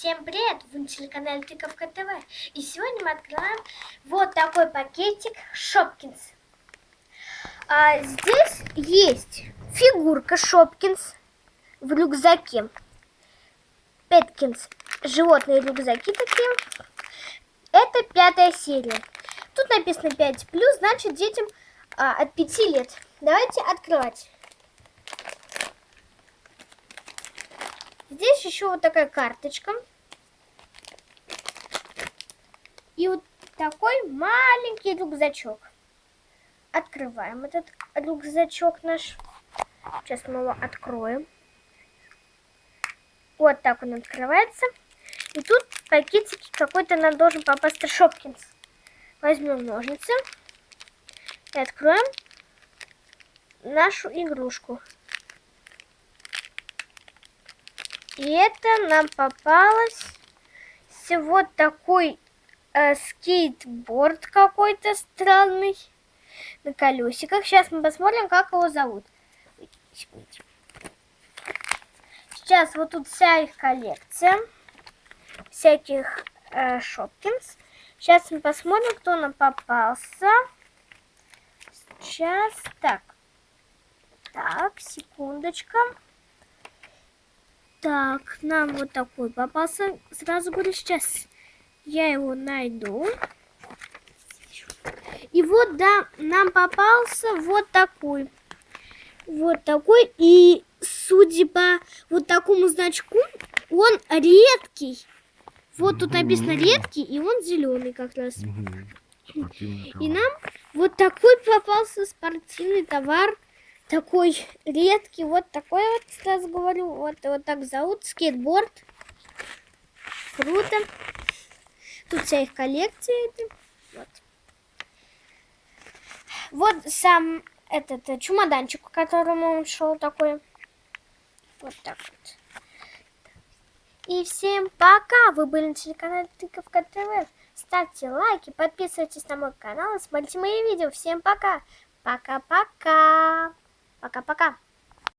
Всем привет! Вы на телеканале Тыковка ТВ. И сегодня мы открываем вот такой пакетик Шопкинс. А здесь есть фигурка Шопкинс в рюкзаке. Петкинс. Животные рюкзаки такие. Это пятая серия. Тут написано 5 плюс, значит детям а, от 5 лет. Давайте открывать. Здесь еще вот такая карточка. И вот такой маленький рюкзачок. Открываем этот рюкзачок наш. Сейчас мы его откроем. Вот так он открывается. И тут в пакетике какой-то нам должен попасть Шопкинс. Возьмем ножницы и откроем нашу игрушку. И это нам попалось вот такой э, скейтборд какой-то странный на колесиках. Сейчас мы посмотрим, как его зовут. Сейчас вот тут вся их коллекция всяких э, Шопкинс. Сейчас мы посмотрим, кто нам попался. Сейчас, так. Так, секундочка. Так, нам вот такой попался. Сразу говорю, сейчас я его найду. И вот, да, нам попался вот такой. Вот такой. И, судя по вот такому значку, он редкий. Вот тут написано редкий, и он зеленый как раз. И нам вот такой попался спортивный товар такой редкий, вот такой вот, сейчас говорю, вот, вот так зовут, скейтборд. Круто. Тут вся их коллекция. Вот. вот сам этот э, чемоданчик, к которому он шел такой. Вот так вот. И всем пока! Вы были на телеканале Тыковка ТВ. Ставьте лайки, подписывайтесь на мой канал и смотрите мои видео. Всем пока! Пока-пока! Пока-пока.